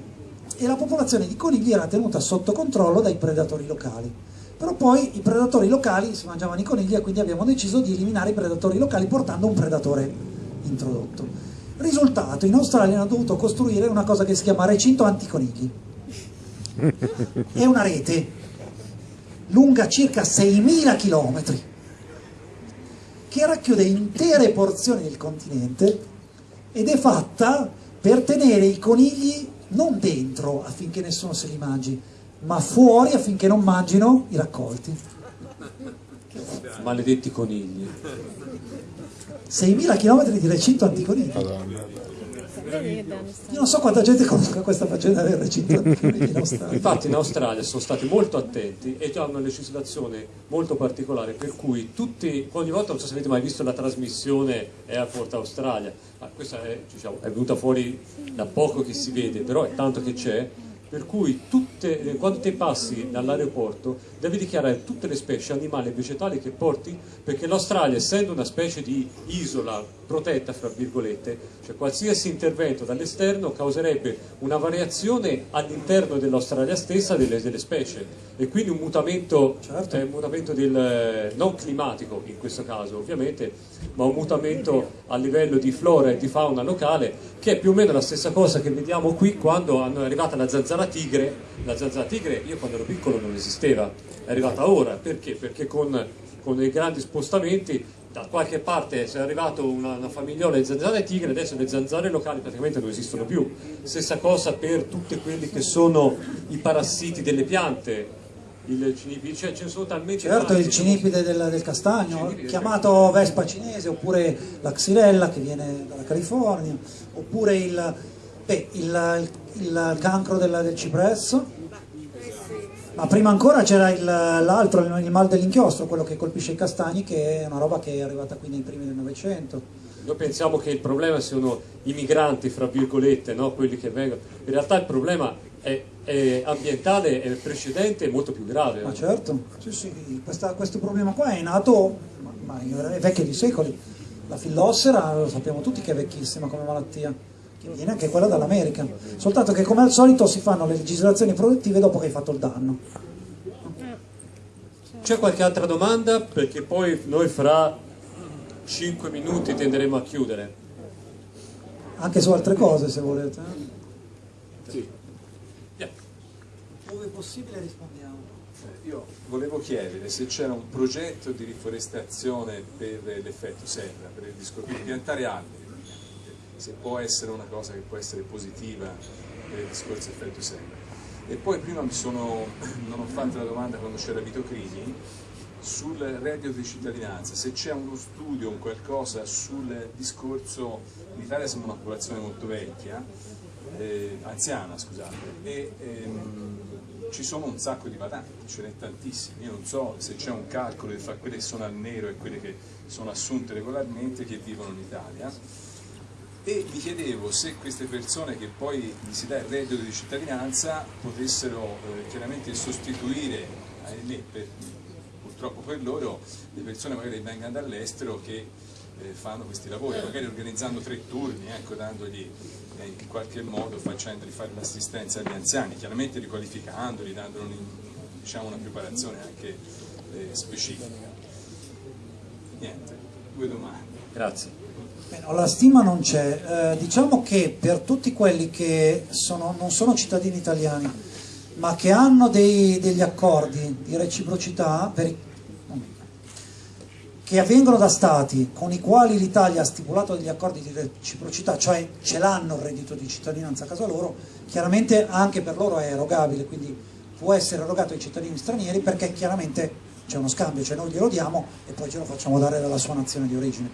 e la popolazione di conigli era tenuta sotto controllo dai predatori locali. Però poi i predatori locali si mangiavano i conigli e quindi abbiamo deciso di eliminare i predatori locali portando un predatore introdotto. Risultato, in Australia hanno dovuto costruire una cosa che si chiama recinto anticonigli. È una rete lunga circa 6.000 km che racchiude intere porzioni del continente ed è fatta per tenere i conigli non dentro affinché nessuno se li mangi, ma fuori affinché non mangino i raccolti. Maledetti conigli. 6.000 km di recinto anticonigli. Io non so quanta gente conosca questa faccenda del recinto anticonigli in Australia. Infatti in Australia sono stati molto attenti e hanno una legislazione molto particolare per cui tutti, ogni volta, non so se avete mai visto la trasmissione Airport Australia, ma questa è, diciamo, è venuta fuori da poco che si vede, però è tanto che c'è, per cui tutte, eh, quando te passi dall'aeroporto devi dichiarare tutte le specie animali e vegetali che porti perché l'Australia essendo una specie di isola protetta fra virgolette cioè qualsiasi intervento dall'esterno causerebbe una variazione all'interno dell'Australia stessa delle, delle, specie e quindi un mutamento, certo. eh, un mutamento del, non climatico in questo caso ovviamente ma un mutamento a livello di flora e di fauna locale che è più o meno la stessa cosa che vediamo qui quando è arrivata la zanzara tigre la zanzara tigre io quando ero piccolo non esisteva è arrivata ora perché? perché con con dei grandi spostamenti, da qualche parte è arrivato una, una famigliola di zanzare tigre, adesso le zanzare locali praticamente non esistono più. Stessa cosa per tutti quelli che sono i parassiti delle piante, il cinipide, cioè ce ne sono talmente Certo, tanti il cinipide del, del castagno, Cinipide del chiamato vespa cinese, oppure la xylella che viene dalla California, oppure il, beh, il- il- il cancro del, del cipresso. Ma prima ancora c'era l'altro, il, il mal dell'inchiostro, quello che colpisce i castagni, che è una roba che è arrivata qui nei primi del Novecento. Noi pensiamo che il problema siano i migranti, fra virgolette, no? quelli che vengono. In realtà il problema è, è ambientale, è precedente e molto più grave. Ma certo, sì, sì, questa- questo problema qua è nato, ma, ma è vecchio di secoli. La fillossera lo sappiamo tutti che è vecchissima come malattia, che viene anche quella dall'America. Soltanto che come al solito si fanno le legislazioni produttive dopo che hai fatto il danno. C'è qualche altra domanda? Perché poi noi fra 5 minuti tenderemo a chiudere. Anche su altre cose se volete. Sì. Dove possibile rispondiamo. Eh, Io volevo chiedere se c'era un progetto di riforestazione per l'effetto serra, per il discorso di piantare alberi, se può essere una cosa che può essere positiva per il discorso effetto serra. E poi prima mi sono, non ho fatto la domanda quando c'era Vito Crimi sul reddito di cittadinanza, se c'è uno studio, un qualcosa sul discorso, in Italia siamo una popolazione molto vecchia, eh, anziana scusate, e ehm, ci sono un sacco di badanti, ce n'è tantissimi, io non so se c'è un calcolo fra quelle che sono al nero e quelle che sono assunte regolarmente che vivono in Italia e mi chiedevo se queste persone che poi gli si dà il reddito di cittadinanza potessero eh, chiaramente sostituire, ahimè, per- purtroppo per loro, le persone magari che vengano dall'estero che eh, fanno questi lavori, magari organizzando tre turni, ecco, dandogli eh, in qualche modo, facendogli fare l'assistenza agli anziani, chiaramente riqualificandoli, dandogli un- diciamo, una preparazione anche eh, specifica. Niente, due domande. Grazie. No, la stima non c'è, Eh, diciamo che per tutti quelli che sono- non sono cittadini italiani, ma che hanno dei- degli accordi di reciprocità, per che avvengono da stati con i quali l'Italia ha stipulato degli accordi di reciprocità, cioè ce l'hanno il reddito di cittadinanza a casa loro, chiaramente anche per loro è erogabile, quindi può essere erogato ai cittadini stranieri perché chiaramente c'è uno scambio, cioè noi glielo diamo e poi ce lo facciamo dare dalla sua nazione di origine.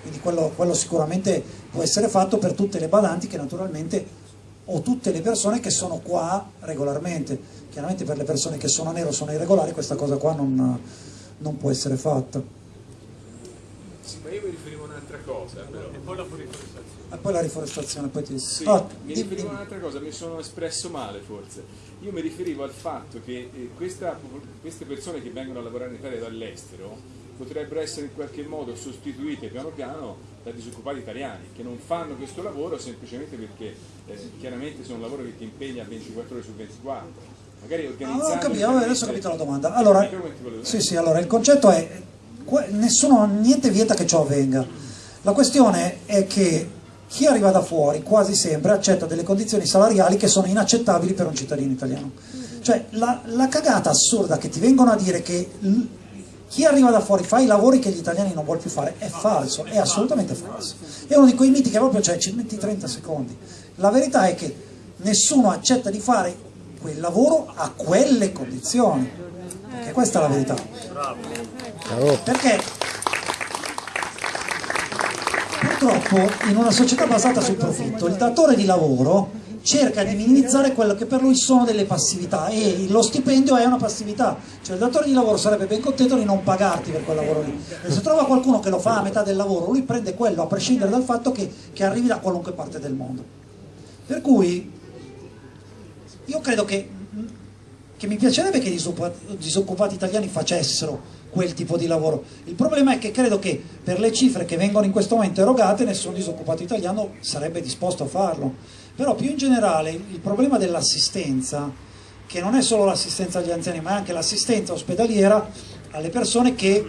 Quindi quello, quello sicuramente può essere fatto per tutte le badanti che naturalmente o tutte le persone che sono qua regolarmente. Chiaramente per le persone che sono nero o sono irregolari questa cosa qua non, non può essere fatta. Sì, ma io mi riferivo a un'altra cosa, però. E poi la riforestazione. E poi la riforestazione, poi ti... Sì, Ah, mi dimmi, riferivo a un'altra cosa, mi sono espresso male forse. Io mi riferivo al fatto che eh, questa- queste persone che vengono a lavorare in Italia dall'estero potrebbero essere in qualche modo sostituite piano piano da disoccupati italiani che non fanno questo lavoro semplicemente perché eh, chiaramente sono un lavoro che ti impegna 24 ore su 24. Magari Ah, organizzando... ho capito, adesso ho capito la domanda. Allora, sì, sì, allora il concetto è nessuno, niente vieta che ciò avvenga. La questione è che chi arriva da fuori quasi sempre accetta delle condizioni salariali che sono inaccettabili per un cittadino italiano. Cioè la, la cagata assurda che ti vengono a dire che chi arriva da fuori fa i lavori che gli italiani non vuole più fare è falso, è assolutamente falso. È uno di quei miti che proprio cioè, ci metti 30 secondi. La verità è che nessuno accetta di fare quel lavoro a quelle condizioni. Perché questa è la verità. Perché purtroppo in una società basata sul profitto il datore di lavoro cerca di minimizzare quello che per lui sono delle passività e lo stipendio è una passività, cioè il datore di lavoro sarebbe ben contento di non pagarti per quel lavoro lì. E se trova qualcuno che lo fa a metà del lavoro, lui prende quello a prescindere dal fatto che, che arrivi da qualunque parte del mondo. Per cui io credo che, che mi piacerebbe che i disoccupa- disoccupati italiani facessero quel tipo di lavoro. Il problema è che credo che per le cifre che vengono in questo momento erogate nessun disoccupato italiano sarebbe disposto a farlo. Però più in generale il problema dell'assistenza, che non è solo l'assistenza agli anziani, ma è anche l'assistenza ospedaliera alle persone che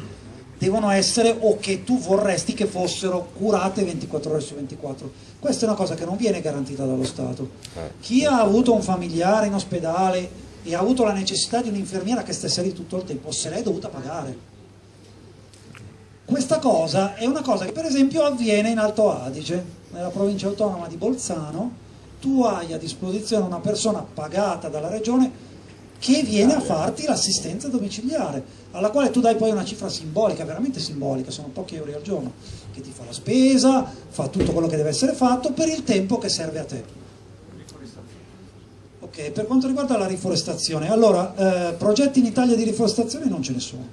devono essere o che tu vorresti che fossero curate 24 ore su 24. Questa è una cosa che non viene garantita dallo Stato. Chi ha avuto un familiare in ospedale e ha avuto la necessità di un'infermiera che stesse lì tutto il tempo, se l'è dovuta pagare. Questa cosa è una cosa che per esempio avviene in Alto Adige, nella provincia autonoma di Bolzano, tu hai a disposizione una persona pagata dalla regione che viene a farti l'assistenza domiciliare, alla quale tu dai poi una cifra simbolica, veramente simbolica, sono pochi euro al giorno, che ti fa la spesa, fa tutto quello che deve essere fatto per il tempo che serve a te. Ok, per quanto riguarda la riforestazione, allora, eh, progetti in Italia di riforestazione non ce ne sono.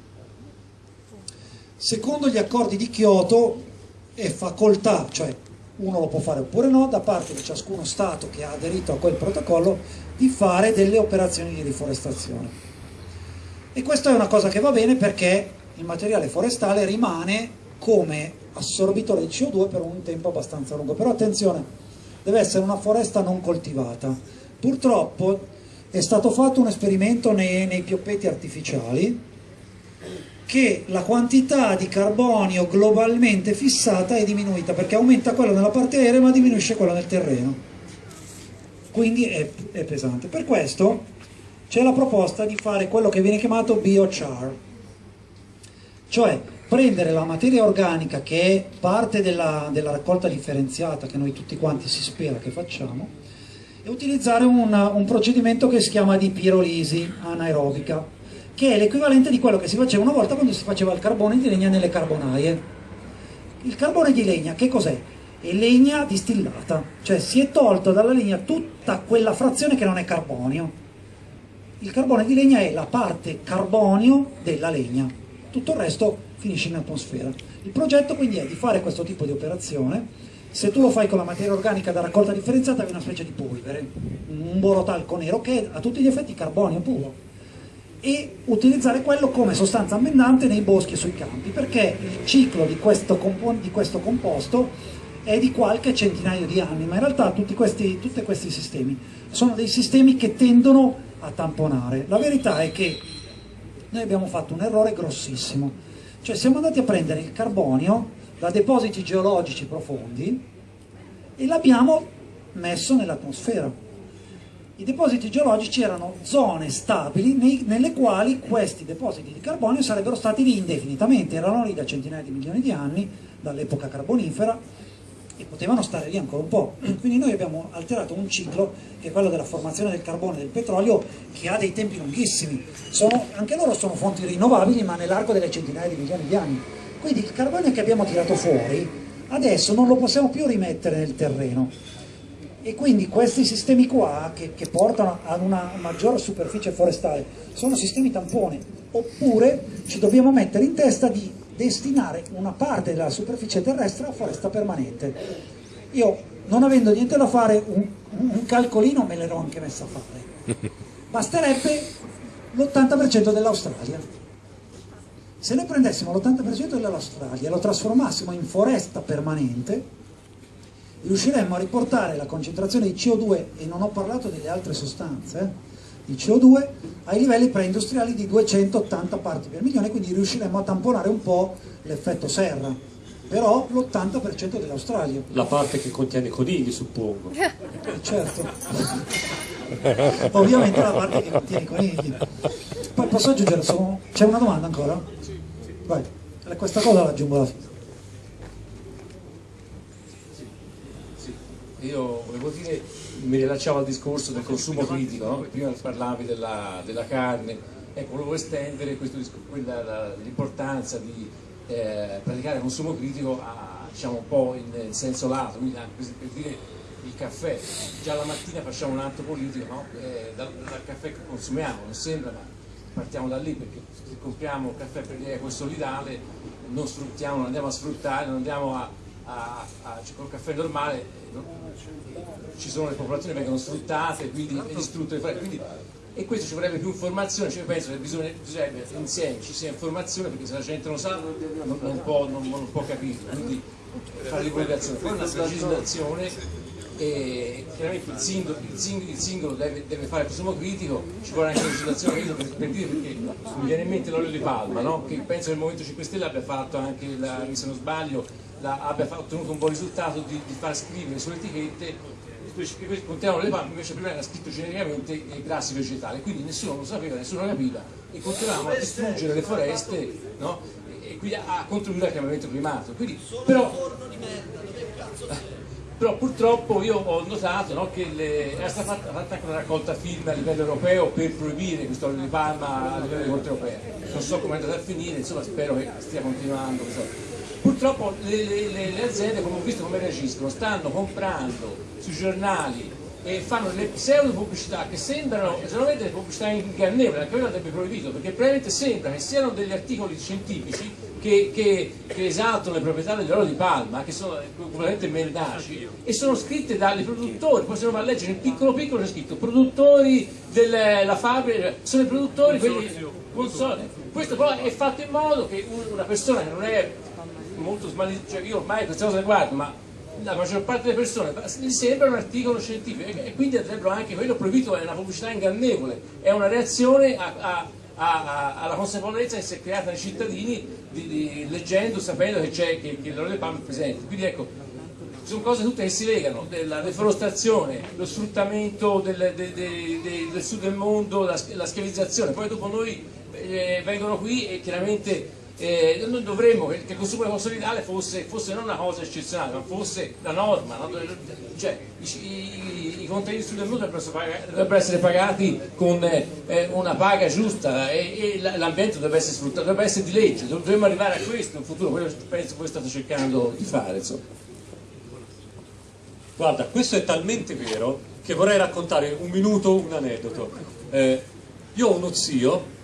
Secondo gli accordi di Kyoto è facoltà, cioè uno lo può fare oppure no, da parte di ciascuno Stato che ha aderito a quel protocollo di fare delle operazioni di riforestazione. E questa è una cosa che va bene perché il materiale forestale rimane come assorbitore di CO2 per un tempo abbastanza lungo. Però attenzione, deve essere una foresta non coltivata. Purtroppo è stato fatto un esperimento nei, nei pioppetti artificiali che la quantità di carbonio globalmente fissata è diminuita perché aumenta quello nella parte aerea ma diminuisce quello nel terreno. Quindi è, è pesante. Per questo c'è la proposta di fare quello che viene chiamato biochar cioè prendere la materia organica che è parte della, della raccolta differenziata che noi tutti quanti si spera che facciamo e utilizzare un, un procedimento che si chiama di pirolisi anaerobica che è l'equivalente di quello che si faceva una volta quando si faceva il carbone di legna nelle carbonaie. Il carbone di legna che cos'è? È legna distillata, cioè si è tolto dalla legna tutta quella frazione che non è carbonio. Il carbone di legna è la parte carbonio della legna, tutto il resto finisce in atmosfera. Il progetto quindi è di fare questo tipo di operazione, se tu lo fai con la materia organica da raccolta differenziata è una specie di polvere, un borotalco nero che è a tutti gli effetti carbonio puro e utilizzare quello come sostanza ammendante nei boschi e sui campi, perché il ciclo di questo, di questo composto è di qualche centinaio di anni, ma in realtà tutti questi, tutti questi sistemi sono dei sistemi che tendono a tamponare. La verità è che noi abbiamo fatto un errore grossissimo, cioè siamo andati a prendere il carbonio da depositi geologici profondi e l'abbiamo messo nell'atmosfera i depositi geologici erano zone stabili nei, nelle quali questi depositi di carbonio sarebbero stati lì indefinitamente, erano lì da centinaia di milioni di anni, dall'epoca carbonifera, e potevano stare lì ancora un po'. Quindi noi abbiamo alterato un ciclo che è quello della formazione del carbone e del petrolio che ha dei tempi lunghissimi. Sono, anche loro sono fonti rinnovabili ma nell'arco delle centinaia di milioni di anni. Quindi il carbonio che abbiamo tirato fuori adesso non lo possiamo più rimettere nel terreno e quindi questi sistemi qua che, che, portano ad una maggiore superficie forestale sono sistemi tampone oppure ci dobbiamo mettere in testa di destinare una parte della superficie terrestre a foresta permanente. Io non avendo niente da fare un, un calcolino me l'ero anche messa a fare. Basterebbe l'80% dell'Australia. Se noi prendessimo l'80% dell'Australia e lo trasformassimo in foresta permanente riusciremmo a riportare la concentrazione di CO2, e non ho parlato delle altre sostanze, eh, di CO2 ai livelli preindustriali di 280 parti per milione, quindi riusciremmo a tamponare un po' l'effetto serra, però l'80% dell'Australia. La parte che contiene conigli, suppongo. Eh, certo. Ovviamente la parte che contiene i conigli. Poi posso aggiungere, c'è una domanda ancora? Vai, questa cosa la aggiungo alla fine. Io volevo dire, mi rilacciavo al discorso del consumo critico, no? prima parlavi della, della, carne, ecco, volevo estendere l'importanza di eh, praticare consumo critico a, diciamo, un po' in, in senso lato, quindi anche per dire il caffè, già la mattina facciamo un atto politico no? eh, dal, dal, caffè che consumiamo, non sembra, ma partiamo da lì perché se compriamo caffè per l'eco solidale non sfruttiamo, non andiamo a sfruttare, non andiamo a, a, a, cioè, col caffè normale ci sono le popolazioni che vengono sfruttate, quindi foreste. Quindi, e questo ci vorrebbe più informazione, cioè penso che bisogna, bisognerebbe insieme ci sia informazione perché se la gente non sa non, non, può, non, non può capire, quindi fare divulgazione, poi una legislazione e chiaramente il singolo, il singolo, il singolo deve, deve, fare consumo critico, ci vuole anche la legislazione per, per dire perché mi viene in mente l'olio di palma, no? che penso che il Movimento 5 Stelle abbia fatto anche, la, se non sbaglio, la, abbia ottenuto un buon risultato di, di far scrivere sulle etichette che contenevano le palme, invece prima era scritto genericamente grassi vegetali, quindi nessuno lo sapeva, nessuno lo capiva e continuavamo a distruggere le foreste no? e e quindi ha contribuito al cambiamento climatico. Quindi, però, però purtroppo io ho notato no, che le, è stata fatta, fatta anche una raccolta firme a livello europeo per proibire questo olio di palma a livello di Corte europea. Non so come è andata a finire, insomma spero che stia continuando. Insomma. Purtroppo le, le, le, aziende, come ho visto come reagiscono, stanno comprando sui giornali e fanno delle pseudo pubblicità che sembrano esattamente delle pubblicità ingannevoli, anche quello andrebbe proibito, perché probabilmente sembra che siano degli articoli scientifici che, che, che esaltano le proprietà dell'olio di palma, che sono completamente mendaci, e sono scritte dai produttori, poi se uno va a leggere in piccolo piccolo c'è scritto produttori della fabbrica, sono i produttori, quelli consoli. Questo però è fatto in modo che una persona che non è molto smagliata, cioè io ormai queste cose le guardo, ma la maggior parte delle persone gli sembra un articolo scientifico e quindi andrebbero anche quello proibito è una pubblicità ingannevole, è una reazione a, a, a, alla consapevolezza che si è creata nei cittadini di, di, leggendo, sapendo che, c'è, che, che l'olio di palma è presente. Quindi ecco, sono cose tutte che si legano, la deforestazione, lo sfruttamento del, de, de, de, del sud del mondo, la, la schiavizzazione, poi dopo noi eh, vengono qui e chiaramente eh, noi dovremmo che il consumo consolidale fosse, fosse, non una cosa eccezionale, ma fosse la norma, no? cioè i, i, i contadini sul mondo dovrebbero essere pagati con eh, una paga giusta e, e l'ambiente dovrebbe essere sfruttato, dovrebbe essere di legge, dovremmo arrivare a questo in futuro, quello penso che voi state cercando di fare. Insomma. Guarda, questo è talmente vero che vorrei raccontare un minuto un aneddoto. Eh, io ho uno zio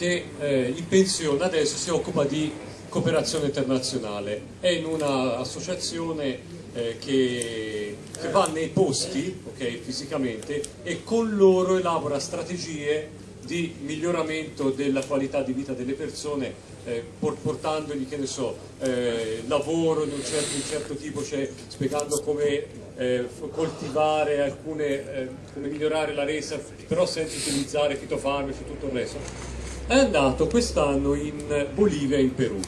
che eh, in pensione adesso si occupa di cooperazione internazionale, è in un'associazione eh, che, che, va nei posti okay, fisicamente e con loro elabora strategie di miglioramento della qualità di vita delle persone eh, portandogli che ne so, eh, lavoro di un certo, un certo tipo, cioè spiegando come eh, coltivare alcune, eh, come migliorare la resa però senza utilizzare fitofarmaci e tutto il resto è andato quest'anno in Bolivia e in Perù.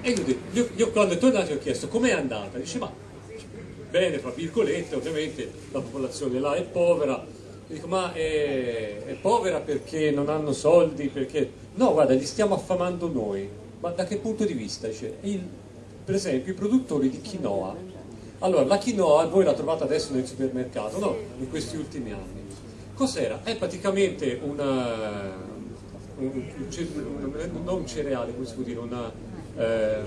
E io, io, io quando è tornato gli ho chiesto com'è andata, dice ma bene, fra virgolette, ovviamente la popolazione là è povera, dico ma è, è, povera perché non hanno soldi, perché no guarda li stiamo affamando noi, ma da che punto di vista? Dice, il, per esempio i produttori di quinoa, allora la quinoa voi la trovate adesso nel supermercato, no? In questi ultimi anni. Cos'era? È praticamente una, un, non un cereale, come si può dire, una, eh,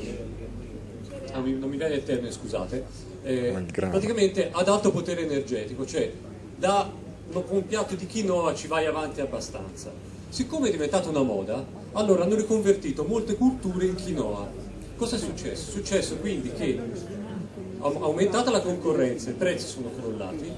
non mi viene il termine, scusate, eh, praticamente ad alto potere energetico, cioè da un piatto di quinoa ci vai avanti abbastanza. Siccome è diventata una moda, allora hanno riconvertito molte culture in quinoa. Cosa è successo? È successo quindi che aumentata la concorrenza, i prezzi sono crollati,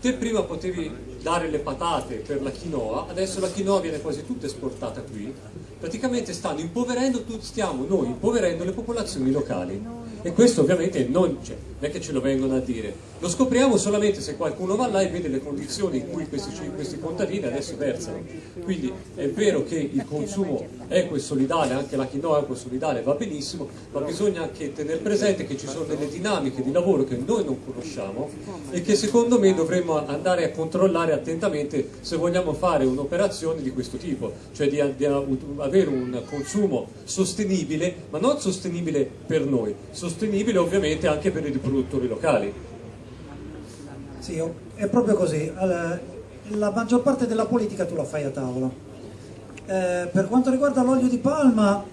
te prima potevi dare le patate per la quinoa, adesso la quinoa viene quasi tutta esportata qui, praticamente stanno impoverendo, stiamo noi impoverendo le popolazioni locali e questo ovviamente non, cioè, non, è che ce lo vengono a dire, lo scopriamo solamente se qualcuno va là e vede le condizioni in cui questi, questi contadini adesso versano. Quindi è vero che il consumo equo e solidale, anche la quinoa equo e solidale va benissimo, ma bisogna anche tenere presente che ci sono delle dinamiche di lavoro che noi non conosciamo e che secondo me dovremmo andare a controllare attentamente se vogliamo fare un'operazione di questo tipo, cioè di, di avere un consumo sostenibile, ma non sostenibile per noi, sostenibile ovviamente anche per i riproduttori locali. Sì, è proprio così. La maggior parte della politica tu la fai a tavola. Eh, per quanto riguarda l'olio di palma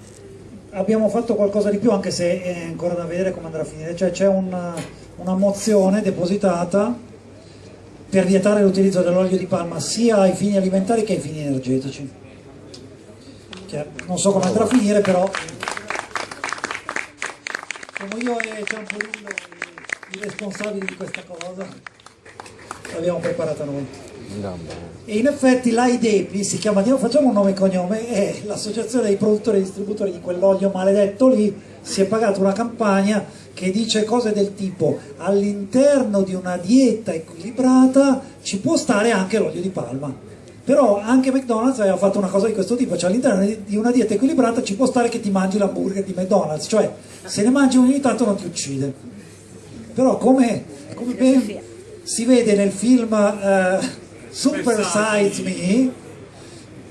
abbiamo fatto qualcosa di più anche se è ancora da vedere come andrà a finire. Cioè c'è una, una mozione depositata per vietare l'utilizzo dell'olio di palma sia ai fini alimentari che ai fini energetici. Che non so come andrà a finire però siamo io e Ciampolillo i responsabili di questa cosa, l'abbiamo preparata noi. E in effetti l'AIDEPI si chiama, facciamo un nome e cognome, è l'associazione dei produttori e distributori di quell'olio maledetto lì, si è pagata una campagna che dice cose del tipo all'interno di una dieta equilibrata ci può stare anche l'olio di palma però anche McDonald's aveva fatto una cosa di questo tipo, cioè all'interno di una dieta equilibrata ci può stare che ti mangi l'hamburger di McDonald's, cioè se ne mangi ogni tanto non ti uccide. Però come, come ben si vede nel film uh, Super Size Me,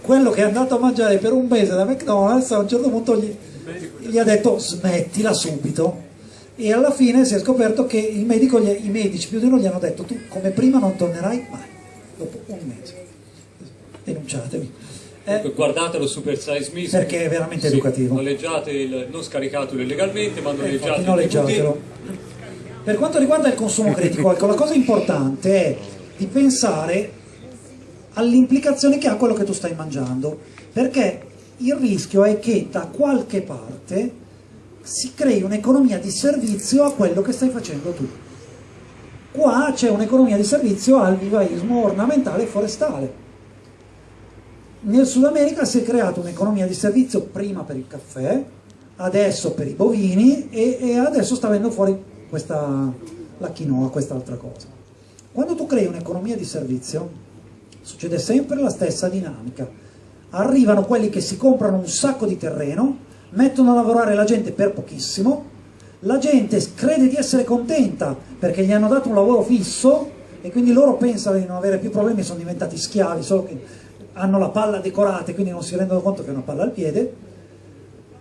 quello che è andato a mangiare per un mese da McDonald's a un certo punto gli, gli ha detto smettila subito e alla fine si è scoperto che il medico, gli- i medici più di uno gli hanno detto tu come prima non tornerai mai, dopo un mese. Denunciatemi. Eh, Guardatelo Super Size Me Perché è veramente educativo. Noleggiate il, non scaricatelo illegalmente, ma Eh, noleggiate noleggiatelo. Per quanto riguarda il consumo critico, ecco, la cosa importante è di pensare alle implicazioni che ha quello che tu stai mangiando, perché il rischio è che da qualche parte si crei un'economia di servizio a quello che stai facendo tu. Qua c'è un'economia di servizio al vivaismo ornamentale e forestale. Nel Sud America si è creata un'economia di servizio prima per il caffè, adesso per i bovini e, e adesso sta venendo fuori questa, la quinoa, quest'altra cosa. Quando tu crei un'economia di servizio succede sempre la stessa dinamica. Arrivano quelli che si comprano un sacco di terreno, mettono a lavorare la gente per pochissimo, la gente crede di essere contenta perché gli hanno dato un lavoro fisso e quindi loro pensano di non avere più problemi, sono diventati schiavi, solo che hanno la palla decorata e quindi non si rendono conto che è una palla al piede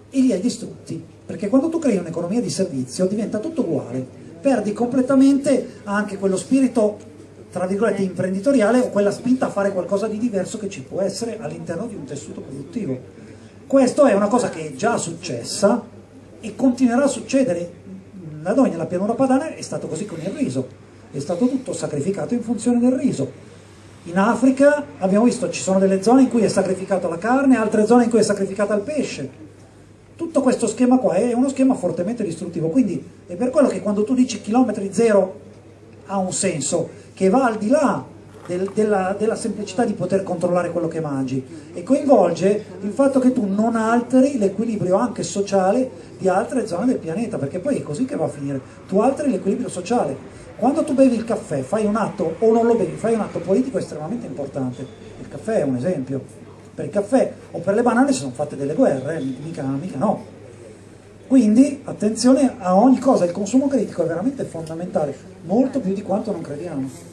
e li hai distrutti. Perché quando tu crei un'economia di servizio diventa tutto uguale, perdi completamente anche quello spirito, tra virgolette, imprenditoriale o quella spinta a fare qualcosa di diverso che ci può essere all'interno di un tessuto produttivo. Questo è una cosa che è già successa e continuerà a succedere. Da noi nella pianura padana è stato così con il riso, è stato tutto sacrificato in funzione del riso. In Africa abbiamo visto ci sono delle zone in cui è sacrificata la carne, altre zone in cui è sacrificata il pesce. Tutto questo schema qua è uno schema fortemente distruttivo, quindi è per quello che quando tu dici chilometri zero ha un senso, che va al di là del- della, della semplicità di poter controllare quello che mangi e coinvolge il fatto che tu non alteri l'equilibrio anche sociale di altre zone del pianeta, perché poi è così che va a finire, tu alteri l'equilibrio sociale. Quando tu bevi il caffè, fai un atto, o non lo bevi, fai un atto politico estremamente importante. Il caffè è un esempio. Per il caffè o per le banane si sono fatte delle guerre, mica, mica no. Quindi attenzione a ogni cosa, il consumo critico è veramente fondamentale, molto più di quanto non crediamo.